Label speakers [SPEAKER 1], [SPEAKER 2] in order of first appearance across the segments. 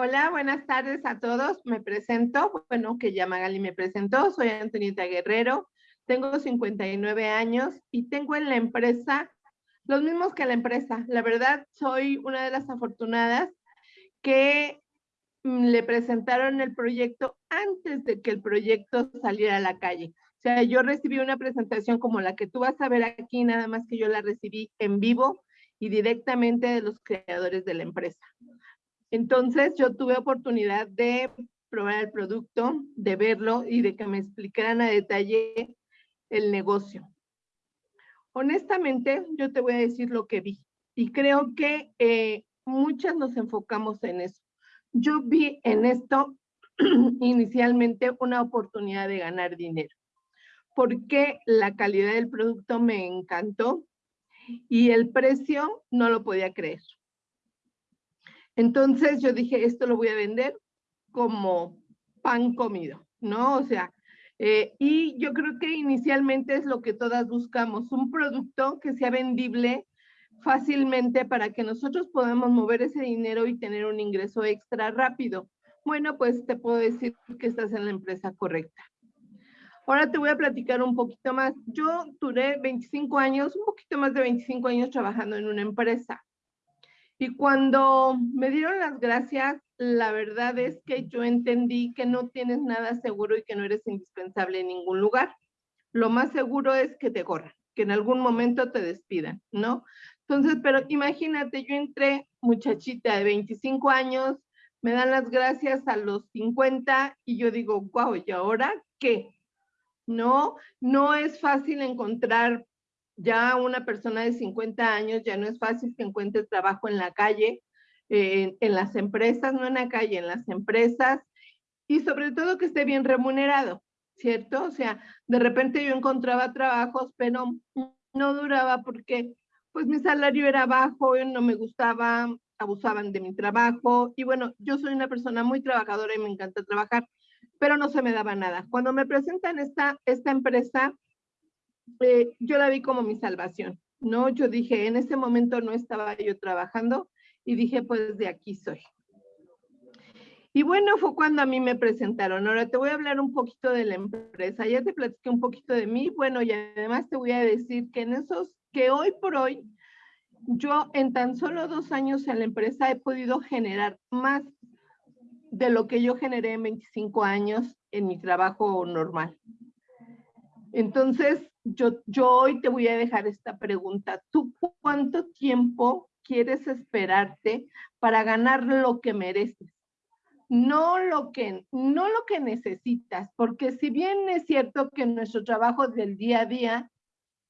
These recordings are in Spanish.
[SPEAKER 1] Hola, buenas tardes a todos. Me presento, bueno, que ya Magali me presentó. Soy Antonieta Guerrero, tengo 59 años y tengo en la empresa los mismos que la empresa. La verdad, soy una de las afortunadas que mm, le presentaron el proyecto antes de que el proyecto saliera a la calle. O sea, yo recibí una presentación como la que tú vas a ver aquí, nada más que yo la recibí en vivo y directamente de los creadores de la empresa. Entonces yo tuve oportunidad de probar el producto, de verlo y de que me explicaran a detalle el negocio. Honestamente, yo te voy a decir lo que vi y creo que eh, muchas nos enfocamos en eso. Yo vi en esto inicialmente una oportunidad de ganar dinero porque la calidad del producto me encantó y el precio no lo podía creer. Entonces yo dije, esto lo voy a vender como pan comido, ¿no? O sea, eh, y yo creo que inicialmente es lo que todas buscamos, un producto que sea vendible fácilmente para que nosotros podamos mover ese dinero y tener un ingreso extra rápido. Bueno, pues te puedo decir que estás en la empresa correcta. Ahora te voy a platicar un poquito más. Yo duré 25 años, un poquito más de 25 años trabajando en una empresa. Y cuando me dieron las gracias, la verdad es que yo entendí que no tienes nada seguro y que no eres indispensable en ningún lugar. Lo más seguro es que te corran, que en algún momento te despidan, ¿no? Entonces, pero imagínate, yo entré muchachita de 25 años, me dan las gracias a los 50 y yo digo, wow, ¿y ahora qué? No, no es fácil encontrar ya una persona de 50 años, ya no es fácil que encuentre trabajo en la calle, eh, en las empresas, no en la calle, en las empresas, y sobre todo que esté bien remunerado, ¿cierto? O sea, de repente yo encontraba trabajos, pero no duraba porque pues mi salario era bajo, no me gustaba, abusaban de mi trabajo, y bueno, yo soy una persona muy trabajadora y me encanta trabajar, pero no se me daba nada. Cuando me presentan esta, esta empresa, eh, yo la vi como mi salvación, ¿no? Yo dije, en ese momento no estaba yo trabajando y dije, pues de aquí soy. Y bueno, fue cuando a mí me presentaron. Ahora te voy a hablar un poquito de la empresa. Ya te platiqué un poquito de mí. Bueno, y además te voy a decir que en esos, que hoy por hoy, yo en tan solo dos años en la empresa he podido generar más de lo que yo generé en 25 años en mi trabajo normal. Entonces, yo, yo hoy te voy a dejar esta pregunta. ¿Tú cuánto tiempo quieres esperarte para ganar lo que mereces? No lo que, no lo que necesitas, porque si bien es cierto que nuestro trabajo del día a día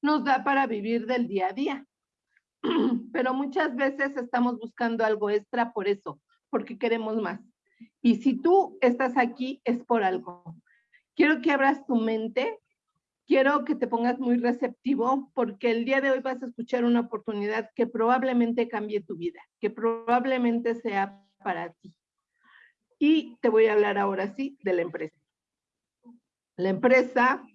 [SPEAKER 1] nos da para vivir del día a día, pero muchas veces estamos buscando algo extra por eso, porque queremos más. Y si tú estás aquí es por algo. Quiero que abras tu mente quiero que te pongas muy receptivo porque el día de hoy vas a escuchar una oportunidad que probablemente cambie tu vida, que probablemente sea para ti. Y te voy a hablar ahora sí de la empresa. La empresa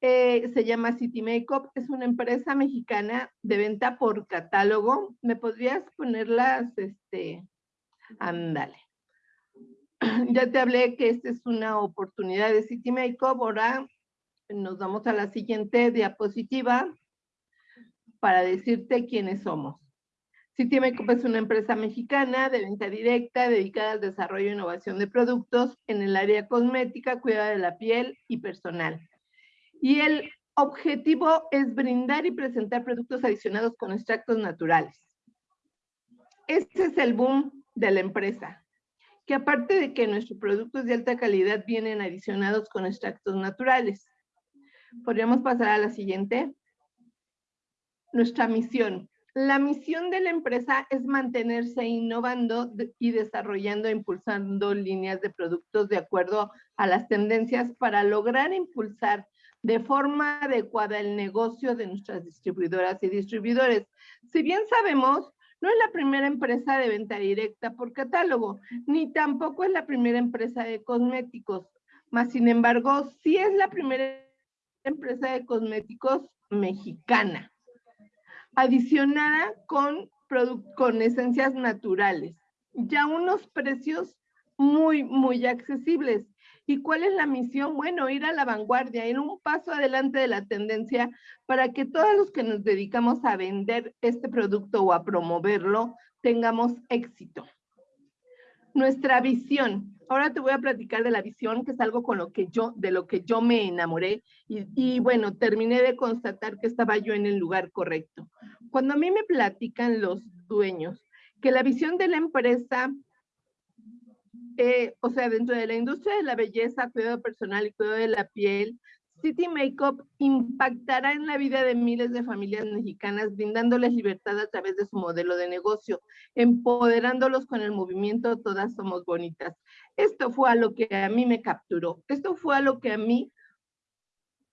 [SPEAKER 1] eh, se llama City Makeup, es una empresa mexicana de venta por catálogo. ¿Me podrías ponerlas, este, ándale. Ya te hablé que esta es una oportunidad de City Makeup, ahora nos vamos a la siguiente diapositiva para decirte quiénes somos. Citimecup es una empresa mexicana de venta directa dedicada al desarrollo e innovación de productos en el área cosmética, cuidado de la piel y personal. Y el objetivo es brindar y presentar productos adicionados con extractos naturales. Este es el boom de la empresa, que aparte de que nuestros productos de alta calidad vienen adicionados con extractos naturales. Podríamos pasar a la siguiente. Nuestra misión. La misión de la empresa es mantenerse innovando y desarrollando e impulsando líneas de productos de acuerdo a las tendencias para lograr impulsar de forma adecuada el negocio de nuestras distribuidoras y distribuidores. Si bien sabemos, no es la primera empresa de venta directa por catálogo, ni tampoco es la primera empresa de cosméticos, más sin embargo, sí es la primera empresa de cosméticos mexicana, adicionada con, con esencias naturales. ya unos precios muy, muy accesibles. ¿Y cuál es la misión? Bueno, ir a la vanguardia, ir un paso adelante de la tendencia para que todos los que nos dedicamos a vender este producto o a promoverlo tengamos éxito. Nuestra visión. Ahora te voy a platicar de la visión, que es algo con lo que yo, de lo que yo me enamoré y, bueno, terminé de constatar que estaba yo en el lugar correcto. Cuando a mí me platican los dueños que la visión de la empresa eh, o sea, dentro de la industria de la belleza, cuidado personal y cuidado de la piel, City Makeup impactará en la vida de miles de familias mexicanas, brindándoles libertad a través de su modelo de negocio, empoderándolos con el movimiento Todas Somos Bonitas. Esto fue a lo que a mí me capturó, esto fue a lo que a mí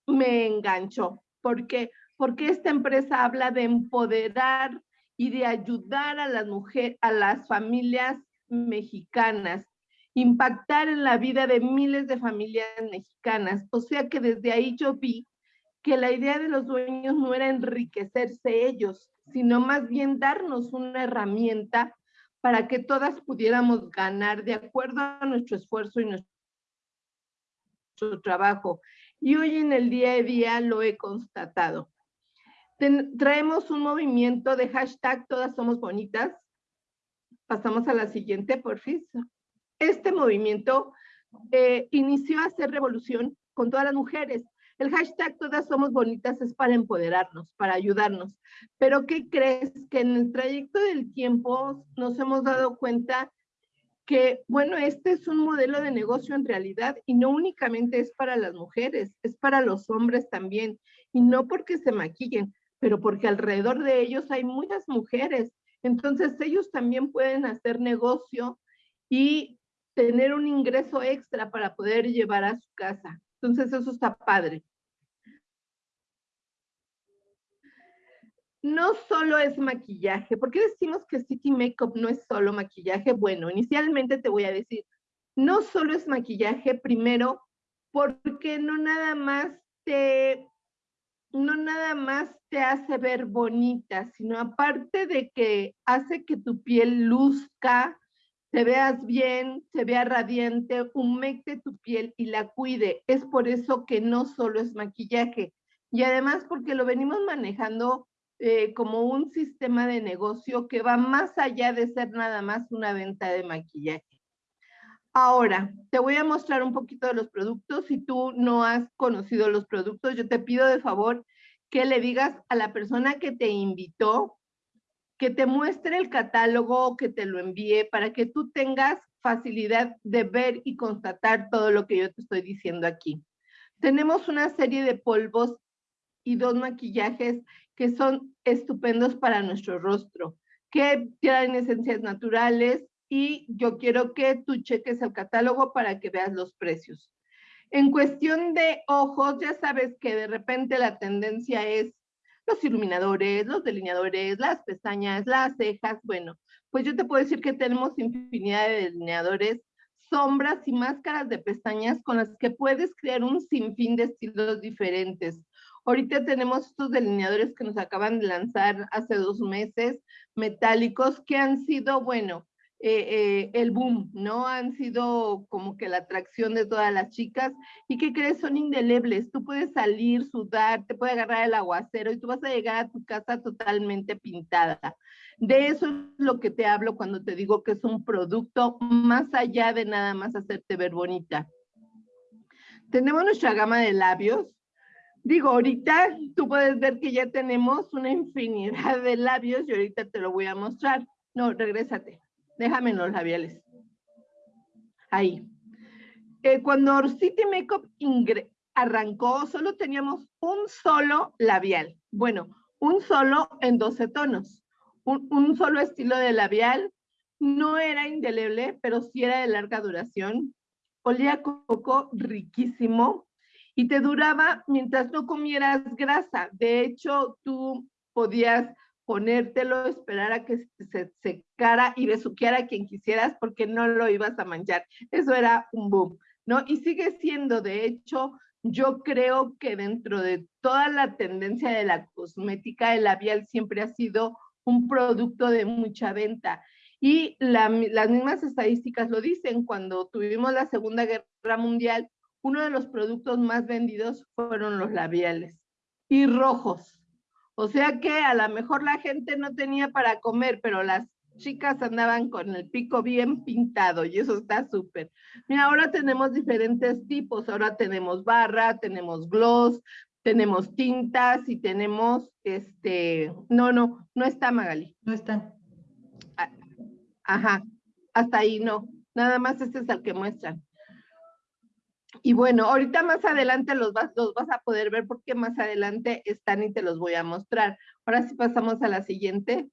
[SPEAKER 1] me enganchó. ¿Por qué? Porque esta empresa habla de empoderar y de ayudar a las mujeres, a las familias mexicanas impactar en la vida de miles de familias mexicanas. O sea que desde ahí yo vi que la idea de los dueños no era enriquecerse ellos, sino más bien darnos una herramienta para que todas pudiéramos ganar de acuerdo a nuestro esfuerzo y nuestro trabajo. Y hoy en el día a día lo he constatado. traemos un movimiento de hashtag Todas Somos Bonitas. Pasamos a la siguiente, por fin este movimiento eh, inició a hacer revolución con todas las mujeres. El hashtag Todas Somos Bonitas es para empoderarnos, para ayudarnos. Pero ¿qué crees? Que en el trayecto del tiempo nos hemos dado cuenta que, bueno, este es un modelo de negocio en realidad y no únicamente es para las mujeres, es para los hombres también. Y no porque se maquillen, pero porque alrededor de ellos hay muchas mujeres. Entonces ellos también pueden hacer negocio y tener un ingreso extra para poder llevar a su casa. Entonces eso está padre. No solo es maquillaje. ¿Por qué decimos que City Makeup no es solo maquillaje? Bueno, inicialmente te voy a decir, no solo es maquillaje, primero, porque no nada más te, no nada más te hace ver bonita, sino aparte de que hace que tu piel luzca, te veas bien, se vea radiante, humecte tu piel y la cuide. Es por eso que no solo es maquillaje. Y además porque lo venimos manejando eh, como un sistema de negocio que va más allá de ser nada más una venta de maquillaje. Ahora, te voy a mostrar un poquito de los productos. Si tú no has conocido los productos, yo te pido de favor que le digas a la persona que te invitó que te muestre el catálogo, que te lo envíe para que tú tengas facilidad de ver y constatar todo lo que yo te estoy diciendo aquí. Tenemos una serie de polvos y dos maquillajes que son estupendos para nuestro rostro, que tienen esencias naturales y yo quiero que tú cheques el catálogo para que veas los precios. En cuestión de ojos, ya sabes que de repente la tendencia es los iluminadores, los delineadores, las pestañas, las cejas, bueno, pues yo te puedo decir que tenemos infinidad de delineadores, sombras y máscaras de pestañas con las que puedes crear un sinfín de estilos diferentes. Ahorita tenemos estos delineadores que nos acaban de lanzar hace dos meses, metálicos, que han sido, bueno, eh, eh, el boom, ¿no? Han sido como que la atracción de todas las chicas y que crees son indelebles. Tú puedes salir, sudar, te puede agarrar el aguacero y tú vas a llegar a tu casa totalmente pintada. De eso es lo que te hablo cuando te digo que es un producto más allá de nada más hacerte ver bonita. Tenemos nuestra gama de labios. Digo, ahorita tú puedes ver que ya tenemos una infinidad de labios y ahorita te lo voy a mostrar. No, regrésate. Déjame los labiales. Ahí. Eh, cuando City Makeup arrancó, solo teníamos un solo labial. Bueno, un solo en 12 tonos. Un, un solo estilo de labial. No era indeleble, pero sí era de larga duración. Olía coco riquísimo y te duraba mientras no comieras grasa. De hecho, tú podías ponértelo, esperar a que se secara y besuquear a quien quisieras porque no lo ibas a manchar. Eso era un boom, ¿no? Y sigue siendo, de hecho, yo creo que dentro de toda la tendencia de la cosmética, el labial siempre ha sido un producto de mucha venta. Y las mismas estadísticas lo dicen, cuando tuvimos la Segunda Guerra Mundial, uno de los productos más vendidos fueron los labiales y rojos. O sea que a lo mejor la gente no tenía para comer, pero las chicas andaban con el pico bien pintado y eso está súper. Mira, ahora tenemos diferentes tipos. Ahora tenemos barra, tenemos gloss, tenemos tintas y tenemos este, no, no, no está Magali.
[SPEAKER 2] No están.
[SPEAKER 1] Ah, ajá, hasta ahí no. Nada más este es el que muestran. Y bueno, ahorita más adelante los vas, los vas a poder ver porque más adelante están y te los voy a mostrar. Ahora sí pasamos a la siguiente.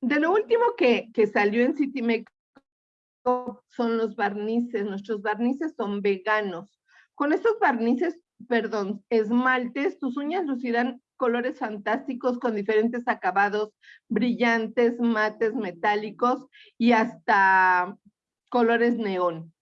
[SPEAKER 1] De lo último que, que salió en City Makeup son los barnices. Nuestros barnices son veganos. Con estos barnices, perdón, esmaltes, tus uñas lucirán colores fantásticos con diferentes acabados brillantes, mates, metálicos y hasta colores neón.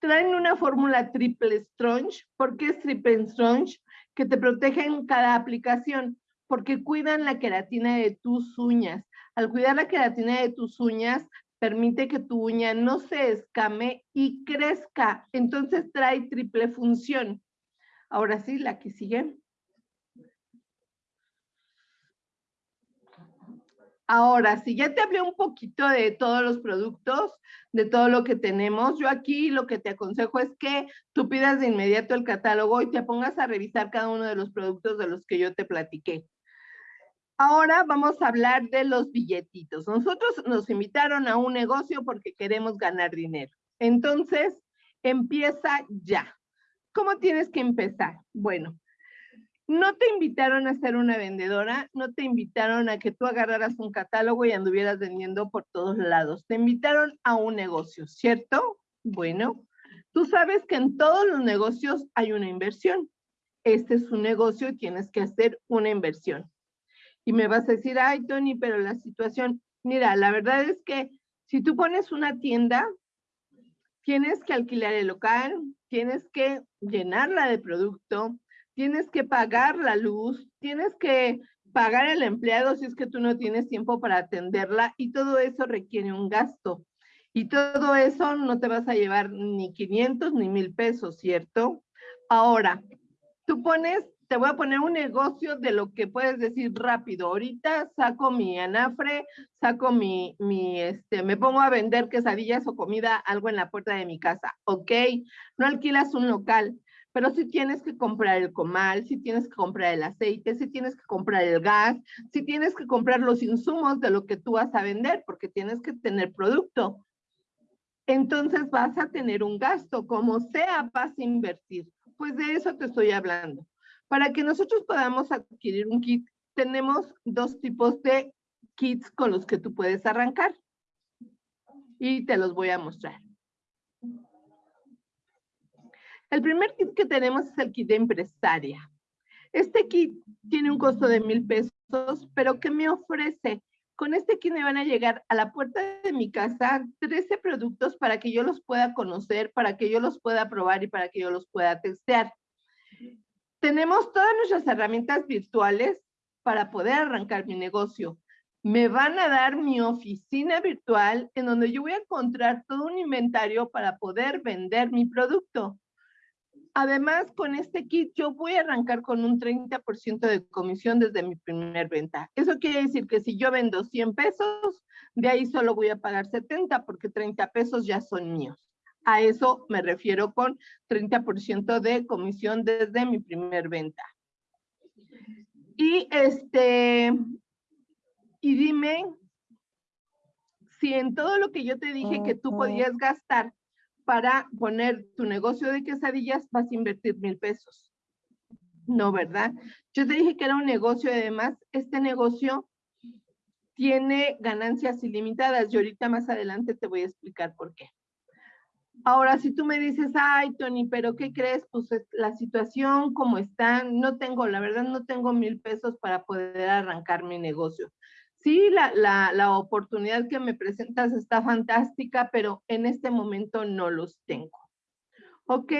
[SPEAKER 1] Traen una fórmula triple strong. ¿Por qué es triple strong? Que te protegen cada aplicación, porque cuidan la queratina de tus uñas. Al cuidar la queratina de tus uñas, permite que tu uña no se escame y crezca. Entonces trae triple función. Ahora sí, la que sigue. Ahora, si ya te hablé un poquito de todos los productos, de todo lo que tenemos, yo aquí lo que te aconsejo es que tú pidas de inmediato el catálogo y te pongas a revisar cada uno de los productos de los que yo te platiqué. Ahora vamos a hablar de los billetitos. Nosotros nos invitaron a un negocio porque queremos ganar dinero. Entonces, empieza ya. ¿Cómo tienes que empezar? Bueno, no te invitaron a ser una vendedora, no te invitaron a que tú agarraras un catálogo y anduvieras vendiendo por todos lados. Te invitaron a un negocio, ¿cierto? Bueno, tú sabes que en todos los negocios hay una inversión. Este es un negocio y tienes que hacer una inversión. Y me vas a decir, ay, Tony, pero la situación, mira, la verdad es que si tú pones una tienda, tienes que alquilar el local, tienes que llenarla de producto, tienes que pagar la luz, tienes que pagar el empleado si es que tú no tienes tiempo para atenderla y todo eso requiere un gasto. Y todo eso no te vas a llevar ni 500 ni mil pesos, ¿cierto? Ahora, tú pones te voy a poner un negocio de lo que puedes decir rápido. Ahorita saco mi anafre, saco mi, mi, este, me pongo a vender quesadillas o comida, algo en la puerta de mi casa. Ok, no alquilas un local, pero si tienes que comprar el comal, si tienes que comprar el aceite, si tienes que comprar el gas, si tienes que comprar los insumos de lo que tú vas a vender, porque tienes que tener producto. Entonces vas a tener un gasto, como sea, vas a invertir. Pues de eso te estoy hablando. Para que nosotros podamos adquirir un kit, tenemos dos tipos de kits con los que tú puedes arrancar. Y te los voy a mostrar. El primer kit que tenemos es el kit de empresaria. Este kit tiene un costo de mil pesos, pero ¿qué me ofrece? Con este kit me van a llegar a la puerta de mi casa 13 productos para que yo los pueda conocer, para que yo los pueda probar y para que yo los pueda testear tenemos todas nuestras herramientas virtuales para poder arrancar mi negocio. Me van a dar mi oficina virtual en donde yo voy a encontrar todo un inventario para poder vender mi producto. Además, con este kit yo voy a arrancar con un 30% de comisión desde mi primer venta. Eso quiere decir que si yo vendo 100 pesos, de ahí solo voy a pagar 70 porque 30 pesos ya son míos. A eso me refiero con 30% de comisión desde mi primer venta. Y este, y dime si en todo lo que yo te dije que tú podías gastar para poner tu negocio de quesadillas vas a invertir mil pesos. No, ¿verdad? Yo te dije que era un negocio y además este negocio tiene ganancias ilimitadas y ahorita más adelante te voy a explicar por qué. Ahora, si tú me dices, ay, Tony, pero ¿qué crees? Pues la situación como está, no tengo, la verdad, no tengo mil pesos para poder arrancar mi negocio. Sí, la, la, la oportunidad que me presentas está fantástica, pero en este momento no los tengo. Ok,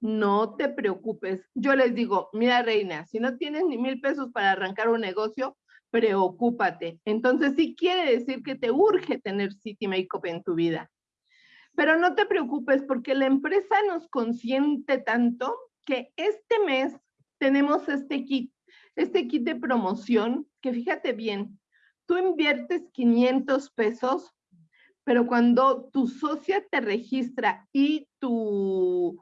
[SPEAKER 1] no te preocupes. Yo les digo, mira, reina, si no tienes ni mil pesos para arrancar un negocio, preocúpate. Entonces sí quiere decir que te urge tener City Makeup en tu vida. Pero no te preocupes porque la empresa nos consiente tanto que este mes tenemos este kit, este kit de promoción que fíjate bien, tú inviertes 500 pesos, pero cuando tu socia te registra y tu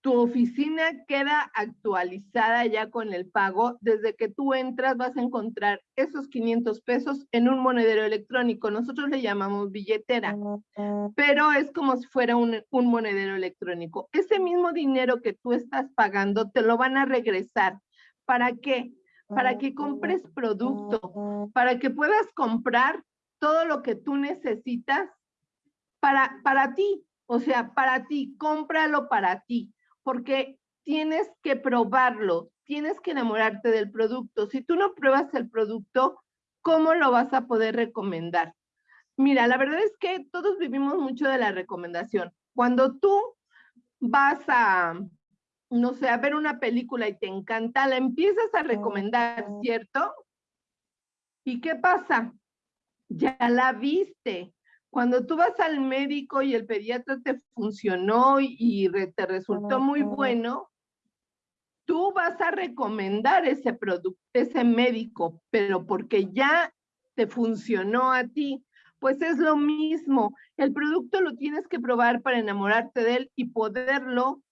[SPEAKER 1] tu oficina queda actualizada ya con el pago. Desde que tú entras vas a encontrar esos 500 pesos en un monedero electrónico. Nosotros le llamamos billetera, pero es como si fuera un, un monedero electrónico. Ese mismo dinero que tú estás pagando te lo van a regresar. ¿Para qué? Para que compres producto, para que puedas comprar todo lo que tú necesitas para, para ti. O sea, para ti, cómpralo para ti porque tienes que probarlo, tienes que enamorarte del producto. Si tú no pruebas el producto, ¿cómo lo vas a poder recomendar? Mira, la verdad es que todos vivimos mucho de la recomendación. Cuando tú vas a, no sé, a ver una película y te encanta, la empiezas a recomendar, ¿cierto? ¿Y qué pasa? Ya la viste, cuando tú vas al médico y el pediatra te funcionó y te resultó muy bueno, tú vas a recomendar ese producto, ese médico, pero porque ya te funcionó a ti, pues es lo mismo. El producto lo tienes que probar para enamorarte de él y poderlo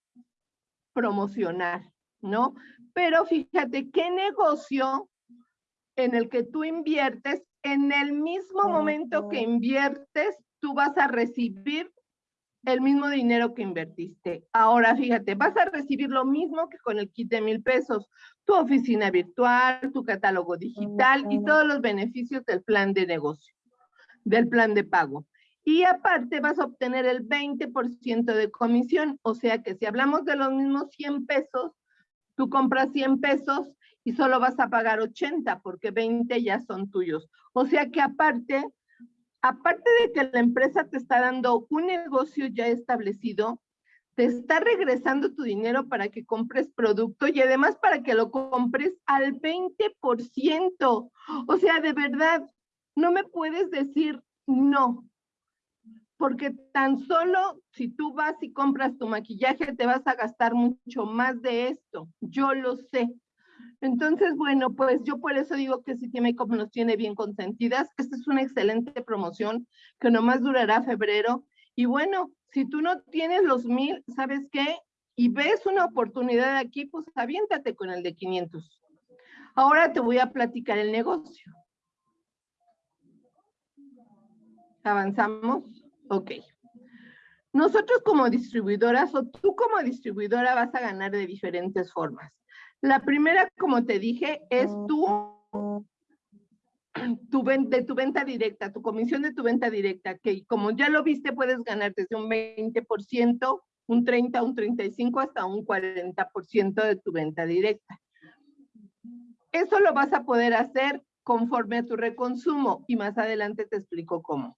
[SPEAKER 1] promocionar, ¿no? Pero fíjate, ¿qué negocio en el que tú inviertes en el mismo momento que inviertes, tú vas a recibir el mismo dinero que invertiste. Ahora, fíjate, vas a recibir lo mismo que con el kit de mil pesos, tu oficina virtual, tu catálogo digital y todos los beneficios del plan de negocio, del plan de pago. Y aparte vas a obtener el 20% de comisión, o sea que si hablamos de los mismos 100 pesos, tú compras 100 pesos y solo vas a pagar 80 porque 20 ya son tuyos. O sea que aparte, aparte de que la empresa te está dando un negocio ya establecido, te está regresando tu dinero para que compres producto y además para que lo compres al 20%. O sea, de verdad, no me puedes decir no, porque tan solo si tú vas y compras tu maquillaje te vas a gastar mucho más de esto. Yo lo sé. Entonces, bueno, pues yo por eso digo que City Makeup nos tiene bien consentidas. Esta es una excelente promoción que nomás durará febrero. Y bueno, si tú no tienes los mil, ¿sabes qué? Y ves una oportunidad aquí, pues aviéntate con el de 500. Ahora te voy a platicar el negocio. ¿Avanzamos? Ok. Nosotros como distribuidoras o tú como distribuidora vas a ganar de diferentes formas. La primera, como te dije, es tu, tu, de tu venta directa, tu comisión de tu venta directa, que como ya lo viste, puedes ganar desde un 20%, un 30, un 35, hasta un 40% de tu venta directa. Eso lo vas a poder hacer conforme a tu reconsumo y más adelante te explico cómo.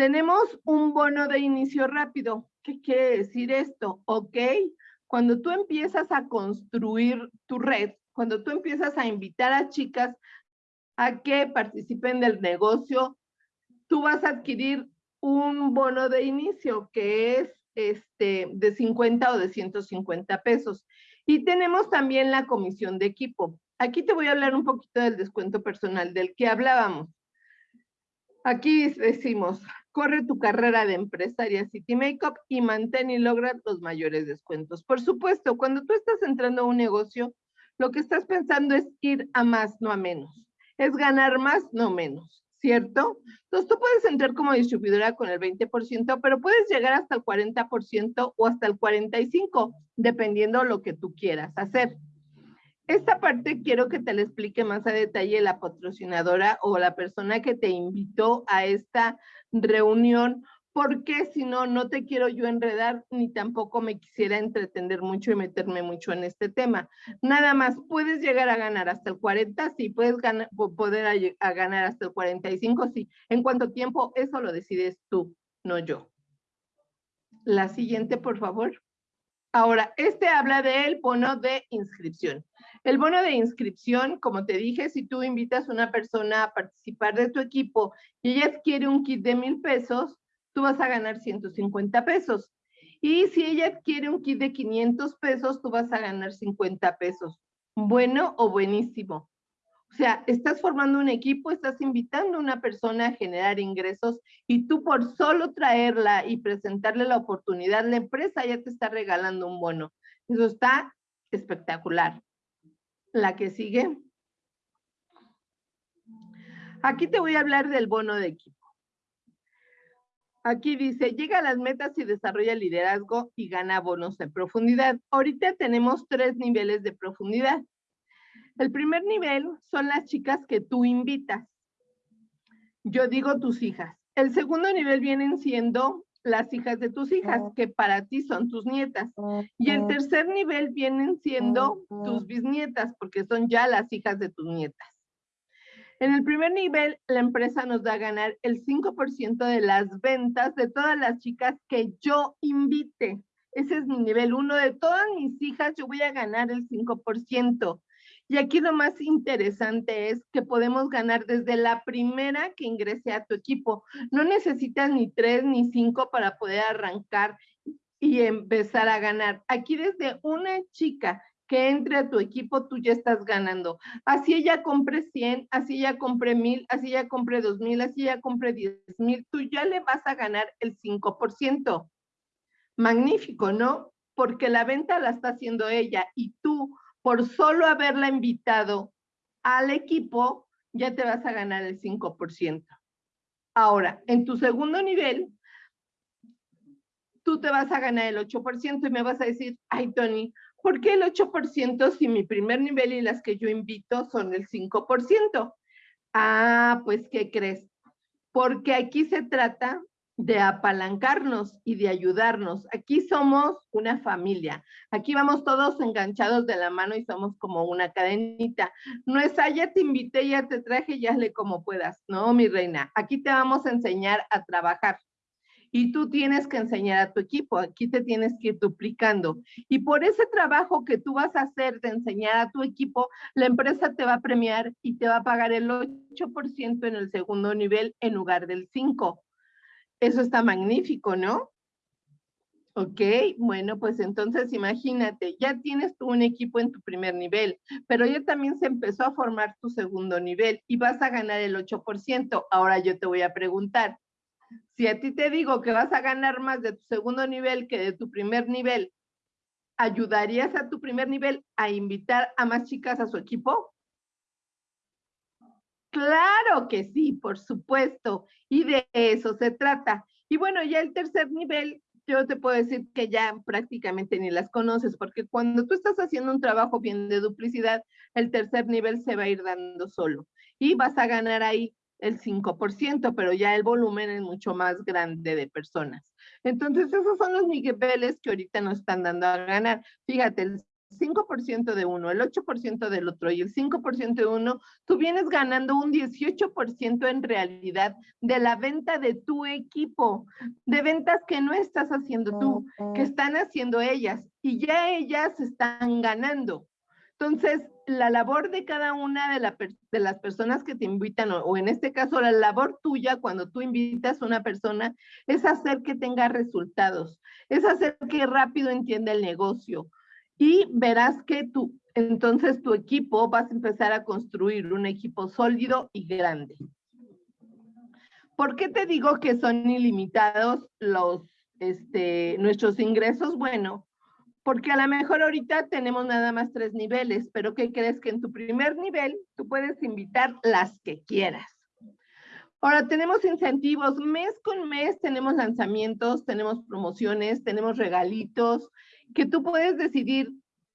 [SPEAKER 1] Tenemos un bono de inicio rápido. ¿Qué quiere decir esto? Ok, cuando tú empiezas a construir tu red, cuando tú empiezas a invitar a chicas a que participen del negocio, tú vas a adquirir un bono de inicio que es este, de 50 o de 150 pesos. Y tenemos también la comisión de equipo. Aquí te voy a hablar un poquito del descuento personal del que hablábamos. Aquí decimos, corre tu carrera de empresaria City Makeup y mantén y logra los mayores descuentos. Por supuesto, cuando tú estás entrando a un negocio, lo que estás pensando es ir a más, no a menos. Es ganar más, no menos, ¿cierto? Entonces tú puedes entrar como distribuidora con el 20%, pero puedes llegar hasta el 40% o hasta el 45%, dependiendo lo que tú quieras hacer. Esta parte quiero que te la explique más a detalle la patrocinadora o la persona que te invitó a esta reunión, porque si no, no te quiero yo enredar ni tampoco me quisiera entretener mucho y meterme mucho en este tema. Nada más, puedes llegar a ganar hasta el 40, sí, puedes ganar, poder a, ganar hasta el 45, sí. En cuánto tiempo, eso lo decides tú, no yo. La siguiente, por favor. Ahora, este habla del bono de inscripción. El bono de inscripción, como te dije, si tú invitas a una persona a participar de tu equipo y ella adquiere un kit de mil pesos, tú vas a ganar 150 pesos. Y si ella adquiere un kit de 500 pesos, tú vas a ganar 50 pesos. Bueno o buenísimo. O sea, estás formando un equipo, estás invitando a una persona a generar ingresos y tú por solo traerla y presentarle la oportunidad, la empresa ya te está regalando un bono. Eso está espectacular. La que sigue. Aquí te voy a hablar del bono de equipo. Aquí dice, llega a las metas y desarrolla liderazgo y gana bonos de profundidad. Ahorita tenemos tres niveles de profundidad. El primer nivel son las chicas que tú invitas. Yo digo tus hijas. El segundo nivel vienen siendo las hijas de tus hijas, que para ti son tus nietas. Y el tercer nivel vienen siendo tus bisnietas, porque son ya las hijas de tus nietas. En el primer nivel, la empresa nos da a ganar el 5% de las ventas de todas las chicas que yo invite. Ese es mi nivel uno. De todas mis hijas, yo voy a ganar el 5%. Y aquí lo más interesante es que podemos ganar desde la primera que ingrese a tu equipo. No necesitas ni tres ni cinco para poder arrancar y empezar a ganar. Aquí desde una chica que entre a tu equipo, tú ya estás ganando. Así ella compre 100, así ella compre 1000, así ella compre 2000, así ella compre 10000, tú ya le vas a ganar el 5%. Magnífico, ¿no? Porque la venta la está haciendo ella y tú por solo haberla invitado al equipo, ya te vas a ganar el 5%. Ahora, en tu segundo nivel, tú te vas a ganar el 8% y me vas a decir, ay, Tony, ¿por qué el 8% si mi primer nivel y las que yo invito son el 5%? Ah, pues, ¿qué crees? Porque aquí se trata de apalancarnos y de ayudarnos. Aquí somos una familia. Aquí vamos todos enganchados de la mano y somos como una cadenita. No es, ah, ya te invité, ya te traje, ya le como puedas. No, mi reina, aquí te vamos a enseñar a trabajar. Y tú tienes que enseñar a tu equipo, aquí te tienes que ir duplicando. Y por ese trabajo que tú vas a hacer de enseñar a tu equipo, la empresa te va a premiar y te va a pagar el 8% en el segundo nivel en lugar del 5%. Eso está magnífico, ¿no? Ok, bueno, pues entonces imagínate, ya tienes tú un equipo en tu primer nivel, pero ya también se empezó a formar tu segundo nivel y vas a ganar el 8%. Ahora yo te voy a preguntar, si a ti te digo que vas a ganar más de tu segundo nivel que de tu primer nivel, ¿ayudarías a tu primer nivel a invitar a más chicas a su equipo? Claro que sí, por supuesto. Y de eso se trata. Y bueno, ya el tercer nivel, yo te puedo decir que ya prácticamente ni las conoces, porque cuando tú estás haciendo un trabajo bien de duplicidad, el tercer nivel se va a ir dando solo. Y vas a ganar ahí el 5%, pero ya el volumen es mucho más grande de personas. Entonces, esos son los niveles que ahorita nos están dando a ganar. Fíjate, el 5% de uno, el 8% del otro y el 5% de uno, tú vienes ganando un 18% en realidad de la venta de tu equipo, de ventas que no estás haciendo tú, que están haciendo ellas y ya ellas están ganando. Entonces, la labor de cada una de, de las personas que te invitan, o, o, en este caso la labor tuya cuando tú invitas a una persona, es hacer que tenga resultados, es hacer que rápido entienda el negocio, y verás que tú, entonces tu equipo vas a empezar a construir un equipo sólido y grande. ¿Por qué te digo que son ilimitados los, este, nuestros ingresos? Bueno, porque a lo mejor ahorita tenemos nada más tres niveles, pero ¿qué crees que en tu primer nivel tú puedes invitar las que quieras? Ahora tenemos incentivos, mes con mes tenemos lanzamientos, tenemos promociones, tenemos regalitos, que tú puedes decidir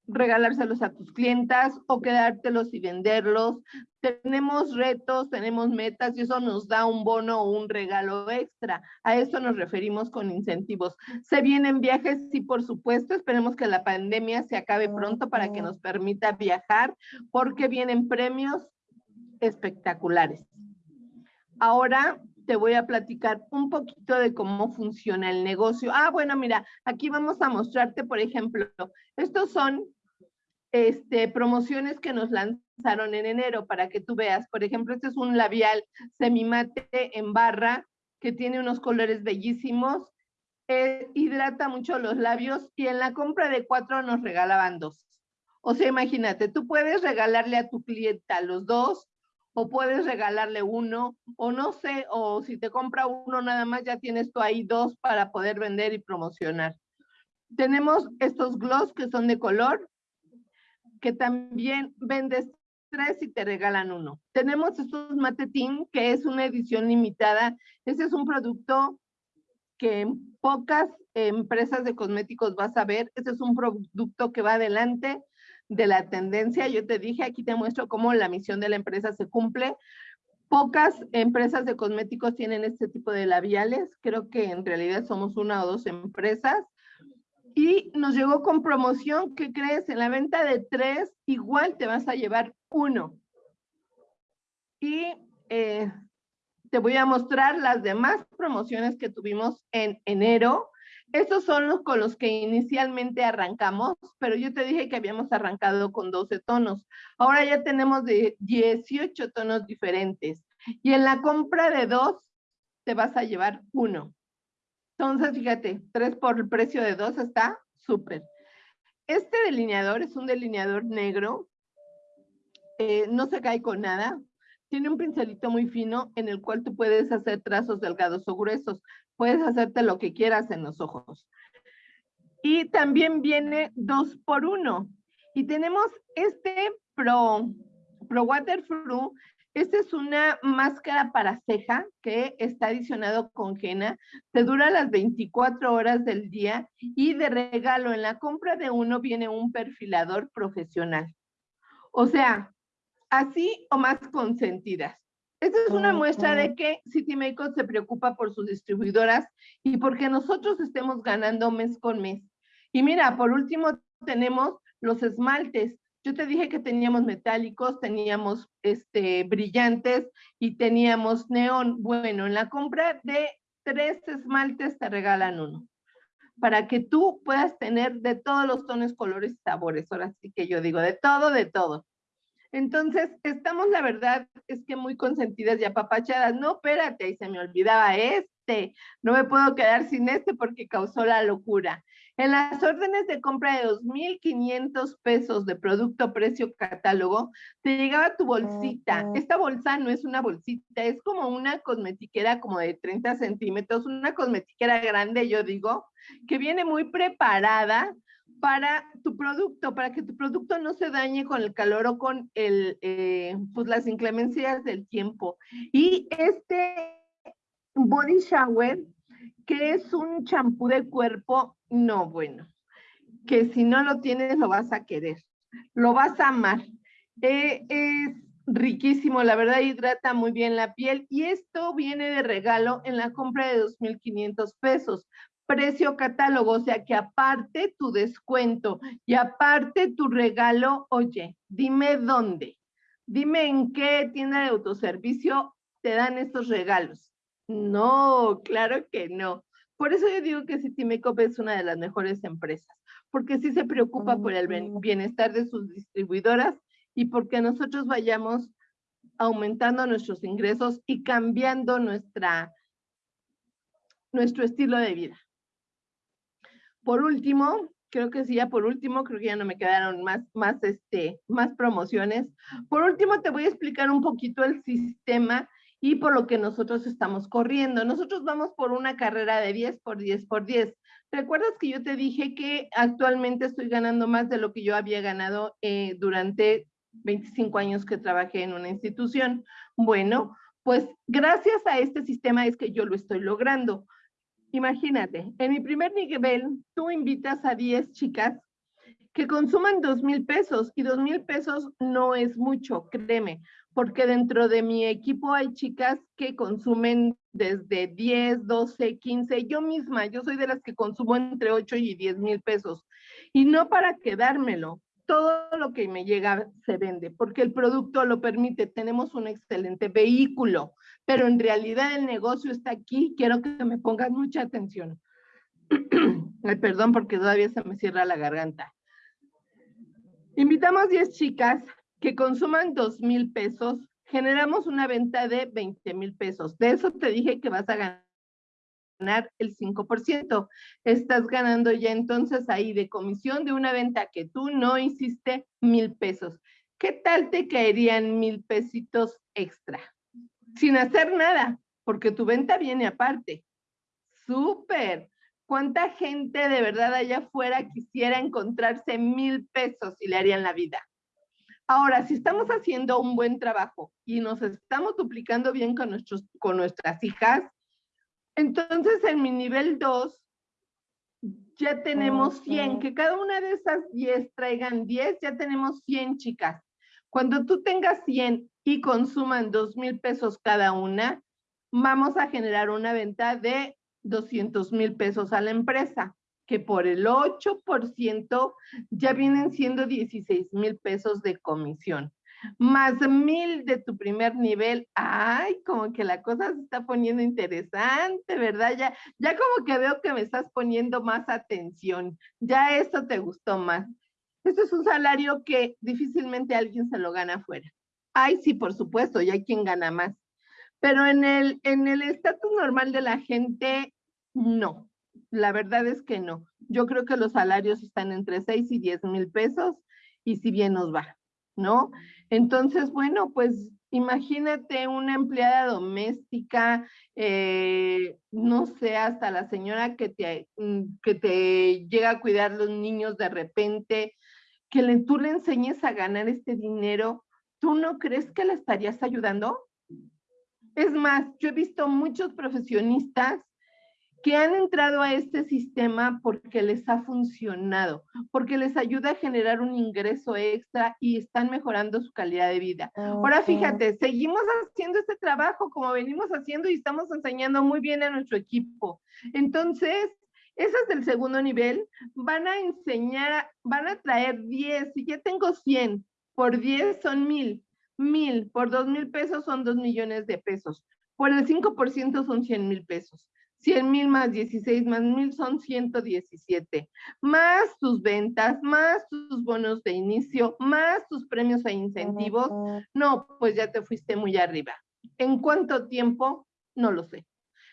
[SPEAKER 1] regalárselos a tus clientas o quedártelos y venderlos. Tenemos retos, tenemos metas y eso nos da un bono o un regalo extra. A eso nos referimos con incentivos. Se vienen viajes, sí, por supuesto. Esperemos que la pandemia se acabe pronto para que nos permita viajar porque vienen premios espectaculares. Ahora, te voy a platicar un poquito de cómo funciona el negocio. Ah, bueno, mira, aquí vamos a mostrarte, por ejemplo, estos son este, promociones que nos lanzaron en enero para que tú veas. Por ejemplo, este es un labial semimate en barra que tiene unos colores bellísimos, eh, hidrata mucho los labios y en la compra de cuatro nos regalaban dos. O sea, imagínate, tú puedes regalarle a tu clienta los dos o puedes regalarle uno, o no sé, o si te compra uno nada más, ya tienes tú ahí dos para poder vender y promocionar. Tenemos estos gloss que son de color, que también vendes tres y te regalan uno. Tenemos estos matetín, que es una edición limitada. Ese es un producto que en pocas empresas de cosméticos vas a ver. Ese es un producto que va adelante de la tendencia. Yo te dije, aquí te muestro cómo la misión de la empresa se cumple. Pocas empresas de cosméticos tienen este tipo de labiales. Creo que en realidad somos una o dos empresas. Y nos llegó con promoción, ¿qué crees? En la venta de tres, igual te vas a llevar uno. Y eh, te voy a mostrar las demás promociones que tuvimos en enero estos son los con los que inicialmente arrancamos, pero yo te dije que habíamos arrancado con 12 tonos. Ahora ya tenemos de 18 tonos diferentes. Y en la compra de dos, te vas a llevar uno. Entonces, fíjate, tres por el precio de dos está súper. Este delineador es un delineador negro. Eh, no se cae con nada. Tiene un pincelito muy fino en el cual tú puedes hacer trazos delgados o gruesos puedes hacerte lo que quieras en los ojos. Y también viene dos por uno. Y tenemos este Pro, Pro Waterproof. Esta es una máscara para ceja que está adicionado con henna. Te dura las 24 horas del día y de regalo en la compra de uno viene un perfilador profesional. O sea, así o más consentidas. Esta es una muestra de que City Makeup se preocupa por sus distribuidoras y porque nosotros estemos ganando mes con mes. Y mira, por último tenemos los esmaltes. Yo te dije que teníamos metálicos, teníamos este, brillantes y teníamos neón. Bueno, en la compra de tres esmaltes te regalan uno para que tú puedas tener de todos los tonos, colores y sabores. Ahora sí que yo digo, de todo, de todo. Entonces, estamos, la verdad, es que muy consentidas y apapachadas. No, espérate, y se me olvidaba este. No me puedo quedar sin este porque causó la locura. En las órdenes de compra de 2.500 pesos de producto precio catálogo, te llegaba tu bolsita. Esta bolsa no es una bolsita, es como una cosmetiquera como de 30 centímetros, una cosmetiquera grande, yo digo, que viene muy preparada para tu producto, para que tu producto no se dañe con el calor o con el, eh, pues las inclemencias del tiempo. Y este body shower, que es un champú de cuerpo, no, bueno, que si no lo tienes lo vas a querer, lo vas a amar. Eh, es riquísimo, la verdad hidrata muy bien la piel y esto viene de regalo en la compra de 2.500 pesos precio catálogo, o sea que aparte tu descuento y aparte tu regalo, oye, dime dónde, dime en qué tienda de autoservicio te dan estos regalos. No, claro que no. Por eso yo digo que Citimecop es una de las mejores empresas, porque sí se preocupa por el bienestar de sus distribuidoras y porque nosotros vayamos aumentando nuestros ingresos y cambiando nuestra, nuestro estilo de vida. Por último, creo que sí, ya por último, creo que ya no me quedaron más, más, este, más promociones. Por último, te voy a explicar un poquito el sistema y por lo que nosotros estamos corriendo. Nosotros vamos por una carrera de 10 por 10 por 10. ¿Recuerdas que yo te dije que actualmente estoy ganando más de lo que yo había ganado eh, durante 25 años que trabajé en una institución? Bueno, pues gracias a este sistema es que yo lo estoy logrando. Imagínate, en mi primer nivel, tú invitas a 10 chicas que consuman dos mil pesos y dos mil pesos no es mucho, créeme, porque dentro de mi equipo hay chicas que consumen desde 10, 12, 15, yo misma, yo soy de las que consumo entre 8 y 10 mil pesos y no para quedármelo, todo lo que me llega se vende, porque el producto lo permite, tenemos un excelente vehículo, pero en realidad el negocio está aquí, quiero que me pongan mucha atención. Ay, perdón, porque todavía se me cierra la garganta. Invitamos 10 chicas que consuman 2 mil pesos, generamos una venta de 20 mil pesos. De eso te dije que vas a ganar ganar el 5%. Estás ganando ya entonces ahí de comisión de una venta que tú no hiciste mil pesos. ¿Qué tal te caerían mil pesitos extra? Sin hacer nada, porque tu venta viene aparte. Súper. ¿Cuánta gente de verdad allá afuera quisiera encontrarse mil pesos y le harían la vida? Ahora, si estamos haciendo un buen trabajo y nos estamos duplicando bien con, nuestros, con nuestras hijas, entonces, en mi nivel 2, ya tenemos 100, que cada una de esas 10 traigan 10, ya tenemos 100 chicas. Cuando tú tengas 100 y consuman 2 mil pesos cada una, vamos a generar una venta de 200 mil pesos a la empresa, que por el 8% ya vienen siendo 16 mil pesos de comisión más mil de tu primer nivel, ay, como que la cosa se está poniendo interesante, ¿verdad? Ya, ya como que veo que me estás poniendo más atención, ya esto te gustó más. Este es un salario que difícilmente alguien se lo gana afuera. Ay, sí, por supuesto, ya hay quien gana más. Pero en el en el estatus normal de la gente, no. La verdad es que no. Yo creo que los salarios están entre 6 y 10 mil pesos y si bien nos va. ¿No? Entonces, bueno, pues imagínate una empleada doméstica, eh, no sé, hasta la señora que te, mm, que te llega a cuidar los niños de repente, que le, tú le enseñes a ganar este dinero, ¿tú no crees que le estarías ayudando? Es más, yo he visto muchos profesionistas que han entrado a este sistema porque les ha funcionado, porque les ayuda a generar un ingreso extra y están mejorando su calidad de vida. Ahora fíjate, seguimos haciendo este trabajo como venimos haciendo y estamos enseñando muy bien a nuestro equipo. Entonces, esas del segundo nivel van a enseñar, van a traer 10, si ya tengo 100, por 10 son 1000, 1000 por 2 mil pesos son 2 millones de pesos, por el 5% son 100 mil pesos. 100 mil más 16 más mil son 117, más tus ventas, más tus bonos de inicio, más tus premios e incentivos, no, pues ya te fuiste muy arriba. ¿En cuánto tiempo? No lo sé.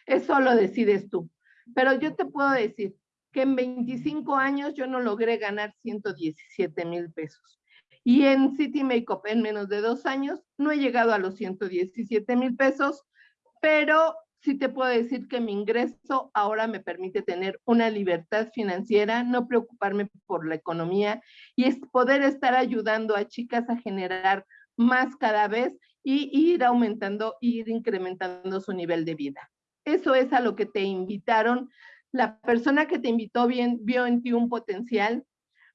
[SPEAKER 1] Eso lo decides tú. Pero yo te puedo decir que en 25 años yo no logré ganar 117 mil pesos. Y en City Makeup en menos de dos años no he llegado a los 117 mil pesos, pero sí te puedo decir que mi ingreso ahora me permite tener una libertad financiera, no preocuparme por la economía y poder estar ayudando a chicas a generar más cada vez y ir aumentando, ir incrementando su nivel de vida. Eso es a lo que te invitaron. La persona que te invitó bien, vio en ti un potencial,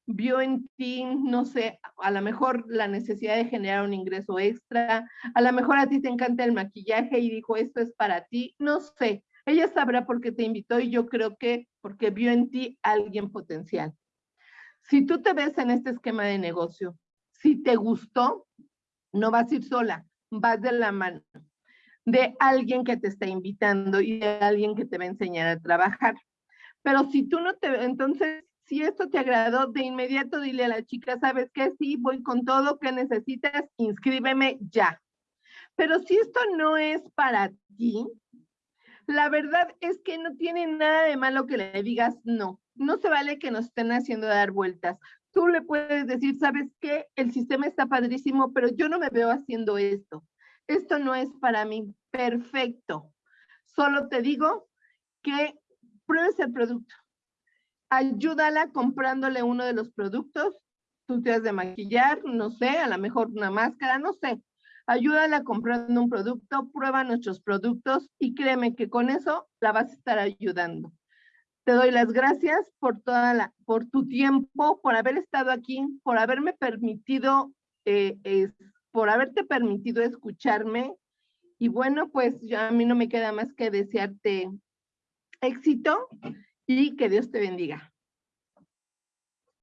[SPEAKER 1] vio en ti, no sé, a lo mejor la necesidad de generar un ingreso extra, a lo mejor a ti te encanta el maquillaje y dijo, esto es para ti, no sé. Ella sabrá por qué te invitó y yo creo que porque vio en ti alguien potencial. Si tú te ves en este esquema de negocio, si te gustó, no vas a ir sola, vas de la mano de alguien que te está invitando y de alguien que te va a enseñar a trabajar. Pero si tú no te, entonces si esto te agradó, de inmediato dile a la chica, ¿sabes qué? Sí, voy con todo, ¿qué necesitas? Inscríbeme ya. Pero si esto no es para ti, la verdad es que no tiene nada de malo que le digas no. No se vale que nos estén haciendo dar vueltas. Tú le puedes decir, ¿sabes qué? El sistema está padrísimo, pero yo no me veo haciendo esto. Esto no es para mí. Perfecto. Solo te digo que pruebes el producto ayúdala comprándole uno de los productos, tú te de maquillar, no sé, a lo mejor una máscara, no sé. Ayúdala comprando un producto, prueba nuestros productos y créeme que con eso la vas a estar ayudando. Te doy las gracias por toda la, por tu tiempo, por haber estado aquí, por haberme permitido, eh, por haberte permitido escucharme. Y bueno, pues ya a mí no me queda más que desearte éxito y que Dios te bendiga.